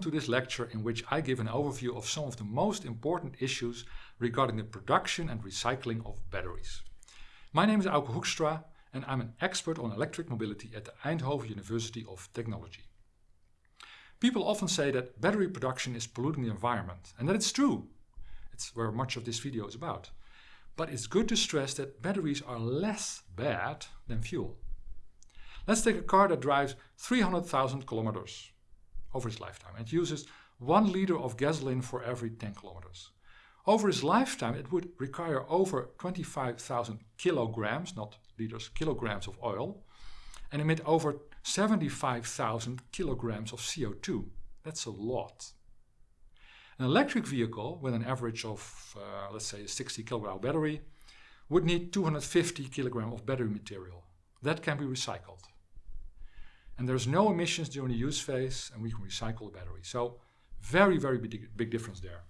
to this lecture in which I give an overview of some of the most important issues regarding the production and recycling of batteries. My name is Auke Hoekstra and I'm an expert on electric mobility at the Eindhoven University of Technology. People often say that battery production is polluting the environment and that it's true. It's where much of this video is about. But it's good to stress that batteries are less bad than fuel. Let's take a car that drives 300,000 kilometers over its lifetime. It uses 1 liter of gasoline for every 10 kilometers. Over its lifetime it would require over 25,000 kilograms, not liters, kilograms of oil and emit over 75,000 kilograms of CO2. That's a lot. An electric vehicle with an average of, uh, let's say, a 60 kilogram battery would need 250 kilogram of battery material. That can be recycled. And there's no emissions during the use phase and we can recycle the battery. So very, very big, big difference there.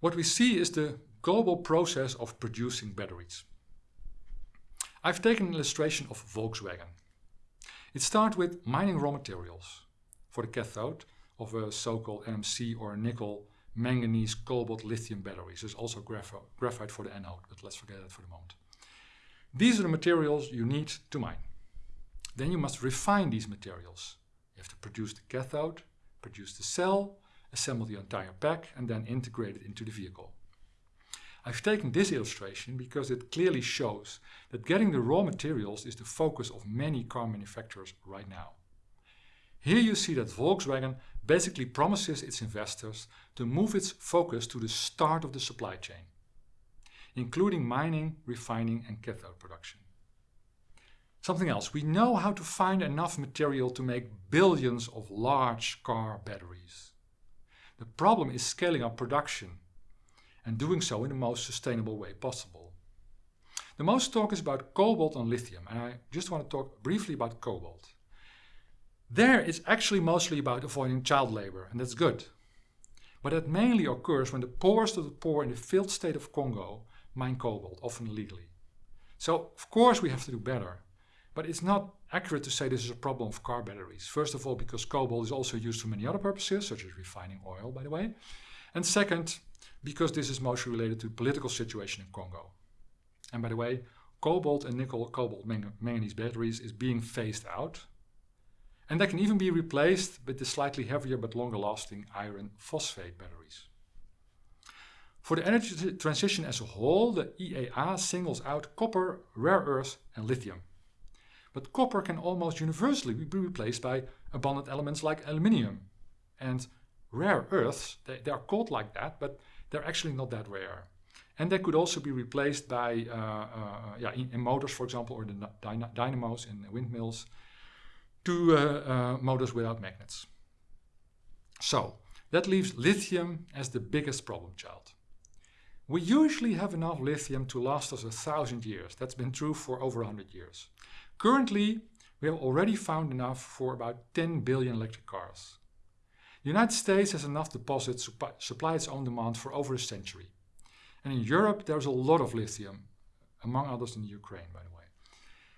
What we see is the global process of producing batteries. I've taken an illustration of Volkswagen. It starts with mining raw materials for the cathode of a so-called NMC or nickel, manganese, cobalt, lithium batteries. There's also graphite for the anode, but let's forget that for the moment. These are the materials you need to mine. Then you must refine these materials. You have to produce the cathode, produce the cell, assemble the entire pack and then integrate it into the vehicle. I've taken this illustration because it clearly shows that getting the raw materials is the focus of many car manufacturers right now. Here you see that Volkswagen basically promises its investors to move its focus to the start of the supply chain, including mining, refining and cathode production. Something else, we know how to find enough material to make billions of large car batteries. The problem is scaling up production and doing so in the most sustainable way possible. The most talk is about cobalt and lithium and I just want to talk briefly about cobalt. There it's actually mostly about avoiding child labor and that's good. But that mainly occurs when the poorest of the poor in the failed state of Congo mine cobalt, often illegally. So of course we have to do better. But it's not accurate to say this is a problem of car batteries. First of all, because cobalt is also used for many other purposes, such as refining oil, by the way. And second, because this is mostly related to the political situation in Congo. And by the way, cobalt and nickel cobalt manganese batteries is being phased out. And they can even be replaced with the slightly heavier but longer lasting iron phosphate batteries. For the energy transition as a whole, the IEA singles out copper, rare earths and lithium. But copper can almost universally be replaced by abundant elements like aluminium. And rare earths, they, they are called like that, but they're actually not that rare. And they could also be replaced by, uh, uh, yeah, in, in, motors, for example, or the dynamos in windmills, to uh, uh, motors without magnets. So, that leaves lithium as the biggest problem child. We usually have enough lithium to last us a thousand years. That's been true for over 100 years. Currently, we have already found enough for about 10 billion electric cars. The United States has enough deposits to supply its own demand for over a century. And in Europe, there's a lot of lithium, among others in Ukraine, by the way.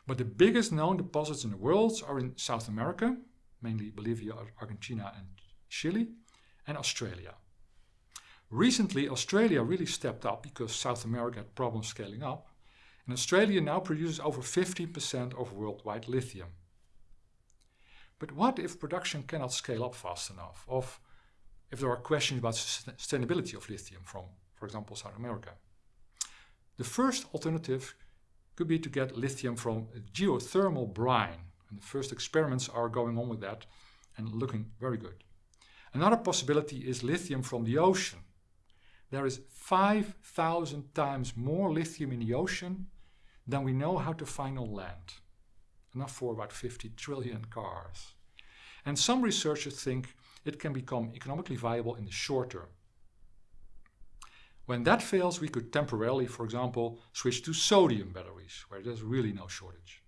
But the biggest known deposits in the world are in South America, mainly Bolivia, Argentina and Chile, and Australia. Recently, Australia really stepped up because South America had problems scaling up and Australia now produces over 50% of worldwide lithium. But what if production cannot scale up fast enough? Of if there are questions about sustainability of lithium from, for example, South America? The first alternative could be to get lithium from geothermal brine. And the first experiments are going on with that and looking very good. Another possibility is lithium from the ocean. There is 5,000 times more lithium in the ocean than we know how to find on land. Enough for about 50 trillion cars. And some researchers think it can become economically viable in the short term. When that fails, we could temporarily, for example, switch to sodium batteries, where there's really no shortage.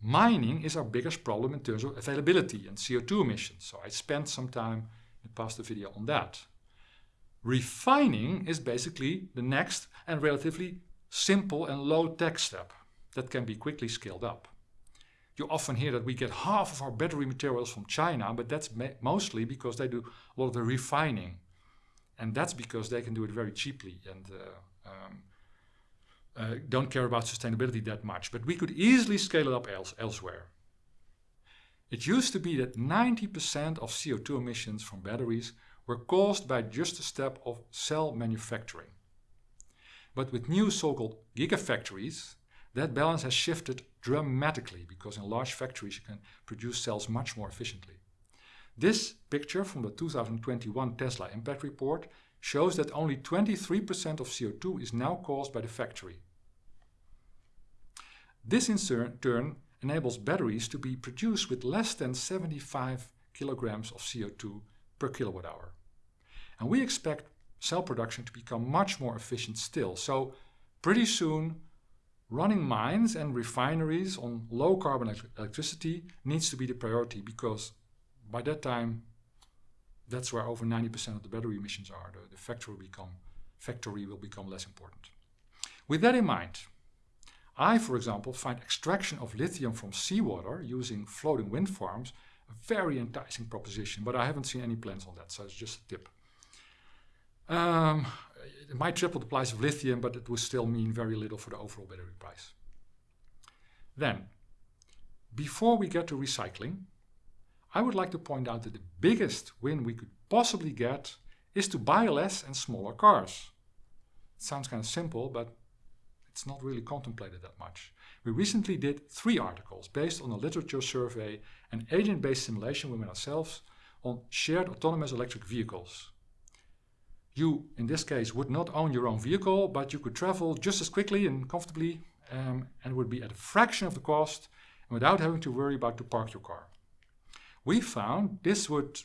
Mining is our biggest problem in terms of availability and CO2 emissions, so I spent some time in the past video on that. Refining is basically the next and relatively simple and low-tech step that can be quickly scaled up. you often hear that we get half of our battery materials from China, but that's mostly because they do a lot of the refining. And that's because they can do it very cheaply and uh, um, uh, don't care about sustainability that much. But we could easily scale it up else elsewhere. It used to be that 90% of CO2 emissions from batteries were caused by just a step of cell manufacturing. But with new so-called gigafactories, that balance has shifted dramatically because in large factories you can produce cells much more efficiently. This picture from the 2021 Tesla Impact Report shows that only 23% of CO2 is now caused by the factory. This in turn enables batteries to be produced with less than 75 kilograms of CO2 per kilowatt hour. And we expect cell production to become much more efficient still. So pretty soon running mines and refineries on low carbon electricity needs to be the priority because by that time that's where over 90% of the battery emissions are. The, the factory, will become, factory will become less important. With that in mind, I, for example, find extraction of lithium from seawater using floating wind farms a very enticing proposition, but I haven't seen any plans on that, so it's just a tip. Um, it might triple the price of lithium, but it would still mean very little for the overall battery price. Then, before we get to recycling, I would like to point out that the biggest win we could possibly get is to buy less and smaller cars. It sounds kind of simple, but it's not really contemplated that much. We recently did three articles based on a literature survey and agent-based simulation with ourselves on shared autonomous electric vehicles. You, in this case, would not own your own vehicle, but you could travel just as quickly and comfortably um, and would be at a fraction of the cost and without having to worry about to park your car. We found this would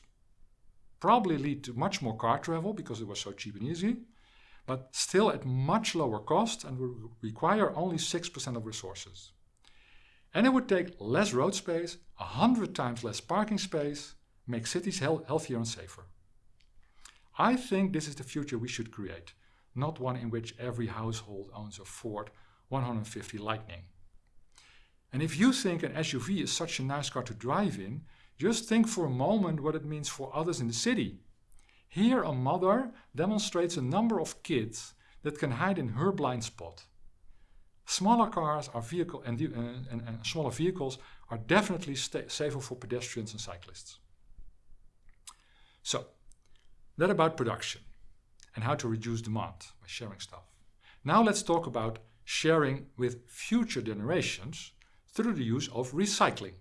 probably lead to much more car travel because it was so cheap and easy, but still at much lower cost and would require only 6% of resources. And it would take less road space, 100 times less parking space, make cities healthier and safer. I think this is the future we should create, not one in which every household owns a Ford 150 Lightning. And if you think an SUV is such a nice car to drive in, just think for a moment what it means for others in the city. Here a mother demonstrates a number of kids that can hide in her blind spot. Smaller cars are vehicle and, uh, and, and smaller vehicles are definitely safer for pedestrians and cyclists. So that about production and how to reduce demand by sharing stuff. Now let's talk about sharing with future generations through the use of recycling.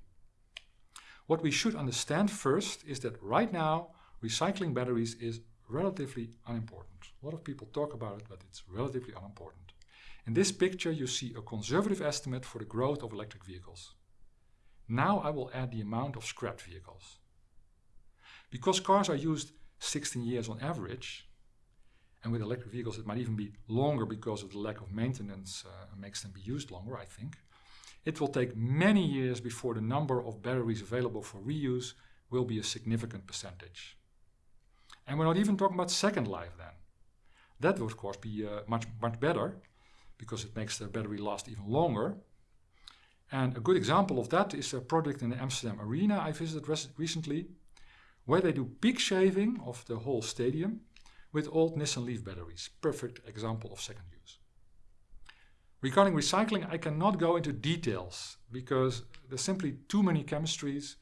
What we should understand first is that right now recycling batteries is relatively unimportant. A lot of people talk about it, but it's relatively unimportant. In this picture you see a conservative estimate for the growth of electric vehicles. Now I will add the amount of scrapped vehicles. Because cars are used 16 years on average. And with electric vehicles, it might even be longer because of the lack of maintenance uh, makes them be used longer, I think. It will take many years before the number of batteries available for reuse will be a significant percentage. And we're not even talking about second life then. That would of course be uh, much, much better because it makes the battery last even longer. And a good example of that is a project in the Amsterdam Arena I visited recently where they do peak shaving of the whole stadium with old Nissan Leaf batteries. Perfect example of second use. Regarding recycling, I cannot go into details because there's simply too many chemistries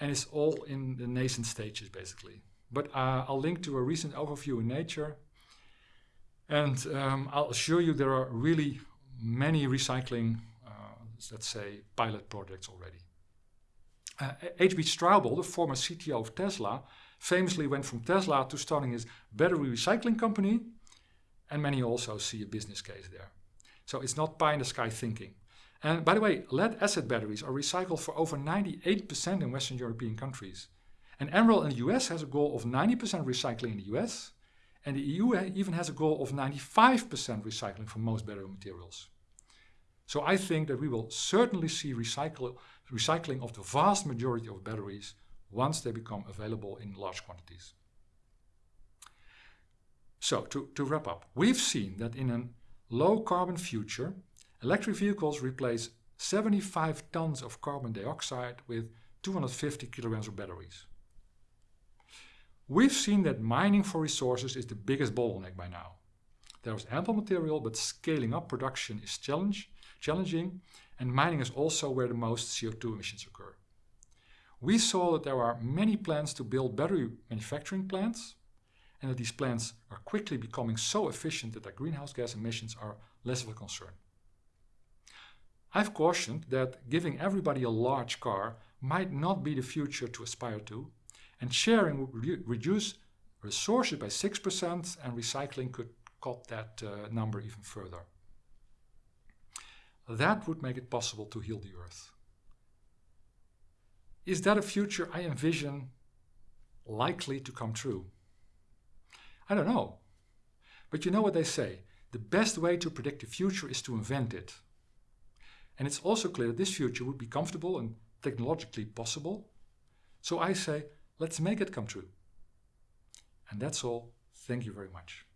and it's all in the nascent stages basically. But uh, I'll link to a recent overview in Nature and um, I'll assure you there are really many recycling, uh, let's say, pilot projects already. Uh, J.B. Straubel, the former CTO of Tesla, famously went from Tesla to starting his battery recycling company, and many also see a business case there. So it's not pie in the sky thinking. And by the way, lead acid batteries are recycled for over 98% in Western European countries. And Emerald in the US has a goal of 90% recycling in the US, and the EU even has a goal of 95% recycling for most battery materials. So I think that we will certainly see recycle, recycling of the vast majority of batteries once they become available in large quantities. So to, to wrap up, we've seen that in a low carbon future, electric vehicles replace 75 tons of carbon dioxide with 250 kilograms of batteries. We've seen that mining for resources is the biggest bottleneck by now. There is ample material, but scaling up production is a challenge, challenging, and mining is also where the most CO2 emissions occur. We saw that there are many plans to build battery manufacturing plants, and that these plants are quickly becoming so efficient that their greenhouse gas emissions are less of a concern. I've cautioned that giving everybody a large car might not be the future to aspire to, and sharing would re reduce resources by 6% and recycling could cut that uh, number even further. That would make it possible to heal the earth. Is that a future I envision likely to come true? I don't know. But you know what they say, the best way to predict the future is to invent it. And it's also clear this future would be comfortable and technologically possible. So I say, let's make it come true. And that's all. Thank you very much.